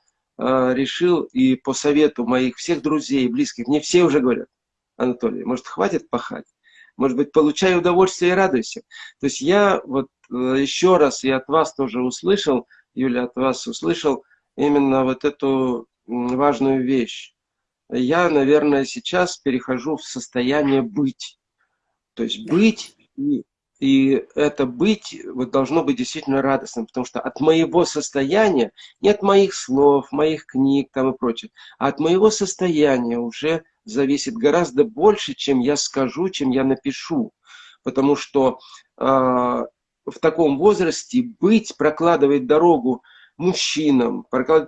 решил и по совету моих всех друзей, близких, мне все уже говорят, Анатолий, может, хватит пахать? Может быть, получай удовольствие и радуйся. То есть я вот э, еще раз и от вас тоже услышал, Юля, от вас услышал именно вот эту важную вещь. Я, наверное, сейчас перехожу в состояние быть. То есть быть и и это быть вот, должно быть действительно радостным, потому что от моего состояния, не от моих слов, моих книг там и прочее, а от моего состояния уже зависит гораздо больше, чем я скажу, чем я напишу. Потому что э, в таком возрасте быть, прокладывать дорогу мужчинам,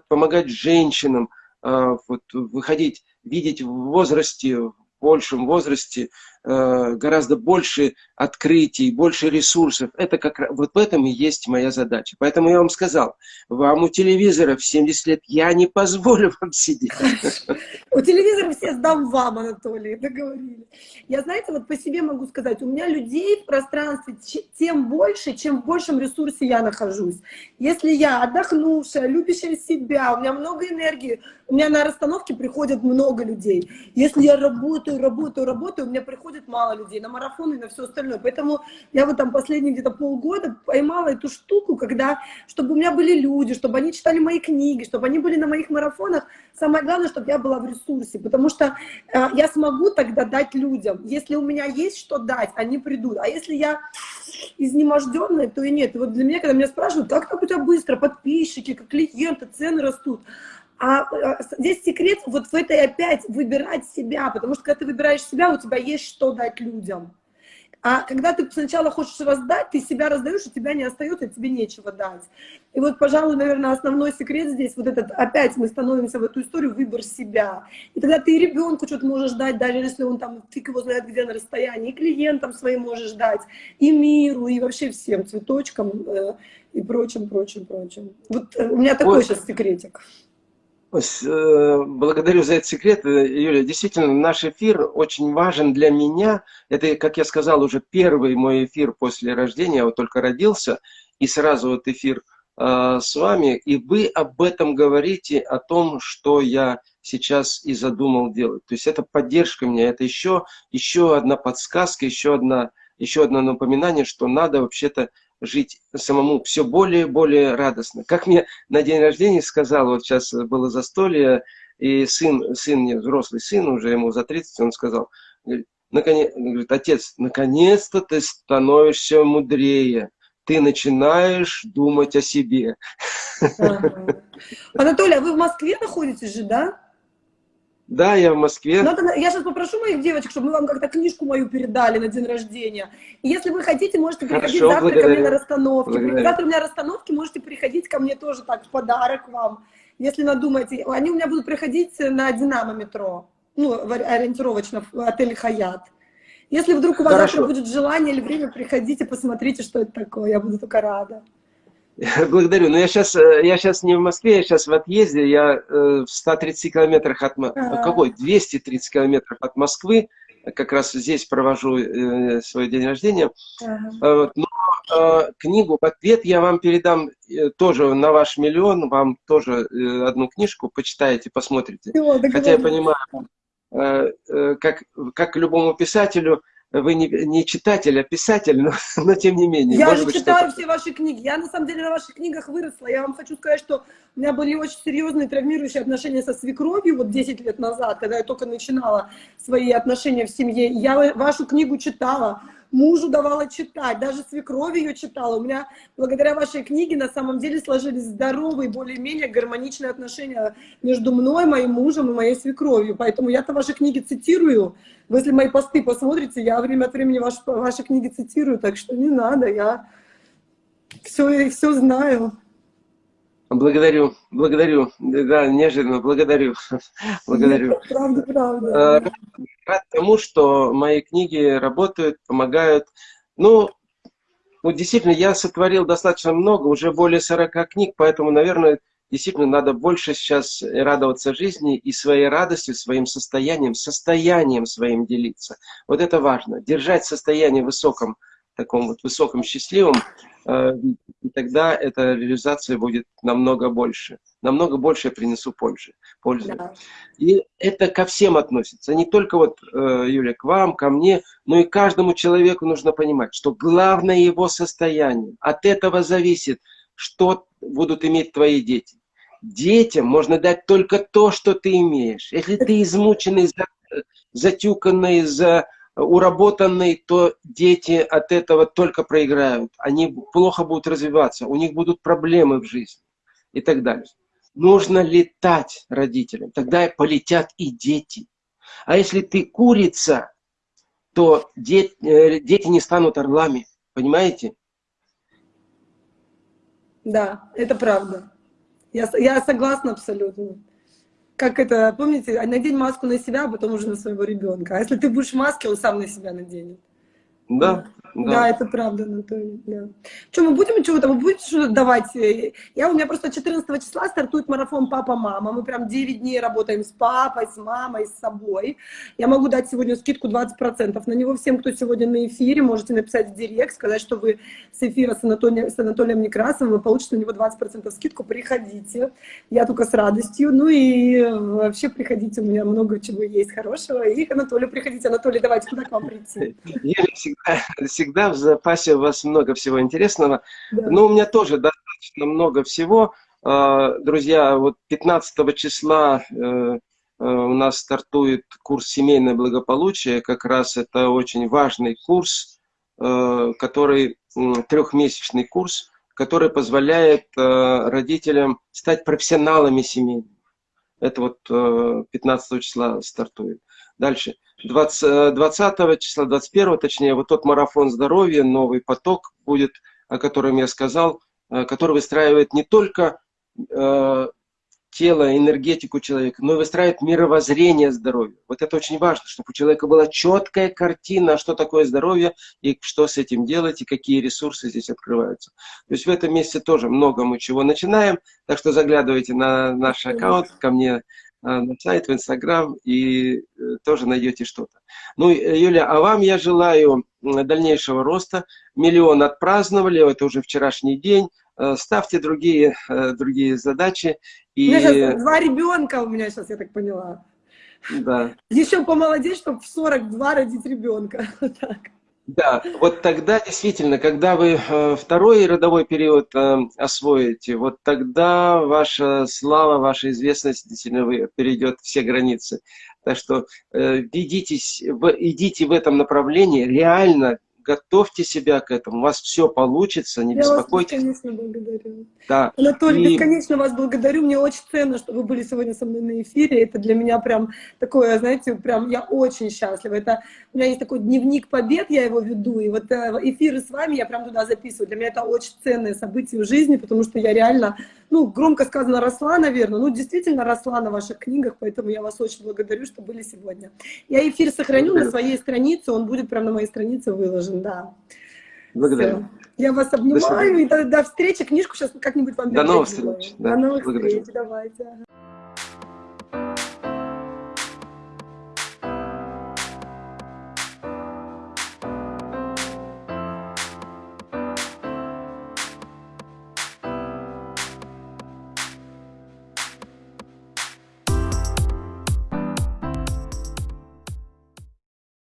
помогать женщинам, э, вот, выходить, видеть в возрасте, в большем возрасте гораздо больше открытий, больше ресурсов. Это как вот в этом и есть моя задача. Поэтому я вам сказал, вам у телевизора в 70 лет я не позволю вам сидеть. У телевизора все сдам вам, Анатолий, договорились. Я, знаете, вот по себе могу сказать, у меня людей в пространстве тем больше, чем в большем ресурсе я нахожусь. Если я отдохнувшая, любящая себя, у меня много энергии, у меня на расстановке приходят много людей. Если я работаю, работаю, работаю, у меня приходит мало людей на марафоны и на все остальное. Поэтому я вот там последние где-то полгода поймала эту штуку, когда, чтобы у меня были люди, чтобы они читали мои книги, чтобы они были на моих марафонах. Самое главное, чтобы я была в ресурсе, потому что э, я смогу тогда дать людям. Если у меня есть что дать, они придут. А если я изнеможденная, то и нет. И вот для меня, когда меня спрашивают, как так у тебя быстро, подписчики, как клиенты, цены растут, а, а здесь секрет вот в этой опять выбирать себя, потому что когда ты выбираешь себя, у тебя есть что дать людям. А когда ты сначала хочешь раздать, ты себя раздаешь, у тебя не остается, тебе нечего дать. И вот, пожалуй, наверное, основной секрет здесь, вот этот, опять мы становимся в эту историю, выбор себя. И тогда ты и ребенку что-то можешь дать, даже если он там, фиг его знает где на расстоянии, и клиентам своим можешь дать, и миру, и вообще всем цветочкам, э, и прочим, прочим, прочим. Вот э, у меня такой вот. сейчас секретик. Э, благодарю за этот секрет, э, Юля. Действительно, наш эфир очень важен для меня. Это, как я сказал, уже первый мой эфир после рождения. Я вот только родился, и сразу вот эфир э, с вами. И вы об этом говорите, о том, что я сейчас и задумал делать. То есть это поддержка меня, это еще, еще одна подсказка, еще, одна, еще одно напоминание, что надо вообще-то жить самому все более и более радостно. Как мне на день рождения сказал, вот сейчас было застолье, и сын, сын мне, взрослый сын, уже ему за 30, он сказал, говорит, наконец, говорит, отец, наконец-то ты становишься мудрее, ты начинаешь думать о себе. Ага. Анатолий, а вы в Москве находитесь же, да? Да, я в Москве. Надо, я сейчас попрошу моих девочек, чтобы мы вам как-то книжку мою передали на день рождения. И если вы хотите, можете приходить Хорошо, завтра благодарю. ко мне на расстановки. Благодарю. Завтра у меня расстановки, можете приходить ко мне тоже так, в подарок вам. Если надумаете. Они у меня будут приходить на Динамо метро. Ну, ориентировочно в отеле Хаят. Если вдруг у вас Хорошо. завтра будет желание или время, приходите, посмотрите, что это такое. Я буду только рада. Благодарю. Но я сейчас, э, я сейчас не в Москве, я сейчас в отъезде. Я э, в 130 километрах от... А -а -а. Какой? 230 километров от Москвы. Как раз здесь провожу э, свой день рождения. -а. Но книгу в ответ я вам передам тоже на ваш миллион. Вам тоже одну книжку почитаете, посмотрите. Хотя я понимаю, как, как любому писателю, вы не, не читатель, а писатель, но, но тем не менее. Я же читаю все ваши книги. Я на самом деле на ваших книгах выросла. Я вам хочу сказать, что у меня были очень серьезные травмирующие отношения со свекровью вот 10 лет назад, когда я только начинала свои отношения в семье. Я вашу книгу читала мужу давала читать, даже свекрови ее читала. У меня благодаря вашей книге на самом деле сложились здоровые, более-менее гармоничные отношения между мной, моим мужем и моей свекровью. Поэтому я-то ваши книги цитирую. Вы если мои посты посмотрите, я время от времени ваши, ваши книги цитирую, так что не надо, я все, все знаю. Благодарю, благодарю, да, неожиданно, благодарю, благодарю. Правда, правда. Э, рад тому, что мои книги работают, помогают. Ну, вот действительно, я сотворил достаточно много, уже более 40 книг, поэтому, наверное, действительно надо больше сейчас радоваться жизни и своей радостью, своим состоянием, состоянием своим делиться. Вот это важно, держать состояние высоком, таком вот высоком, счастливом, э, и тогда эта реализация будет намного больше. Намного больше я принесу пользы. пользы. Да. И это ко всем относится. Не только вот, э, Юля, к вам, ко мне, но и каждому человеку нужно понимать, что главное его состояние. От этого зависит, что будут иметь твои дети. Детям можно дать только то, что ты имеешь. Если ты измученный, затюканный, за уработанный, то дети от этого только проиграют. Они плохо будут развиваться, у них будут проблемы в жизни и так далее. Нужно летать родителям, тогда полетят и дети. А если ты курица, то дети, э, дети не станут орлами, понимаете? Да, это правда. Я, я согласна абсолютно как это, помните, надень маску на себя, а потом уже на своего ребенка. А если ты будешь в маске, он сам на себя наденет. Да, да. Да, это правда, Анатолий. Да. Что, мы будем чего-то, вы будете что-то давать? Я, у меня просто 14 числа стартует марафон «Папа-мама». Мы прям 9 дней работаем с папой, с мамой, с собой. Я могу дать сегодня скидку 20% на него всем, кто сегодня на эфире. Можете написать в директ, сказать, что вы с эфира с Анатолием, с Анатолием Некрасовым, вы получите на него 20% скидку. Приходите. Я только с радостью. Ну и вообще приходите, у меня много чего есть хорошего. И к Анатолию приходите. Анатолий, давайте, куда к вам прийти? Я всегда всегда в запасе у вас много всего интересного. Да. Но у меня тоже достаточно много всего. А, друзья, вот 15 числа э, э, у нас стартует курс «Семейное благополучие». Как раз это очень важный курс, э, который трехмесячный курс, который позволяет родителям стать профессионалами семейными. Это вот 15 числа стартует. Дальше. 20, 20 э, числа, 21 точнее, вот тот марафон здоровья, новый поток будет, о котором я сказал, э, который выстраивает не только э, тело, энергетику человека, но и выстраивает мировоззрение здоровья. Вот это очень важно, чтобы у человека была четкая картина, что такое здоровье, и что с этим делать, и какие ресурсы здесь открываются. То есть в этом месяце тоже много мы чего начинаем, так что заглядывайте на наш аккаунт, ко мне на сайт, в Инстаграм, и э, тоже найдете что-то. Ну, э, Юля, а вам я желаю дальнейшего роста. Миллион отпраздновали, это уже вчерашний день. Ставьте другие, другие задачи. И... У меня сейчас два ребенка у меня сейчас, я так поняла. Да. Еще помолодеть, чтобы в 42 родить ребенка. Вот так. Да, вот тогда действительно, когда вы э, второй родовой период э, освоите, вот тогда ваша слава, ваша известность действительно перейдет все границы. Так что э, идите в этом направлении, реально готовьте себя к этому, у вас все получится, не Я беспокойтесь. Я вас бесконечно благодарю. Да. Анатолий, и... бесконечно вас благодарю, мне очень ценно, что вы были сегодня со мной на эфире, это для меня прям такое, знаете, прям я очень счастлива, это у меня есть такой дневник побед, я его веду, и вот э, эфиры с вами я прям туда записываю, для меня это очень ценное событие в жизни, потому что я реально, ну, громко сказано, росла, наверное, ну, действительно росла на ваших книгах, поэтому я вас очень благодарю, что были сегодня. Я эфир сохраню на своей странице, он будет прям на моей странице выложен, да. Благодарю. Все. Я вас обнимаю, до и до, до встречи, книжку сейчас как-нибудь вам До новых встреч. Да. До новых Благодарю. встреч, давайте.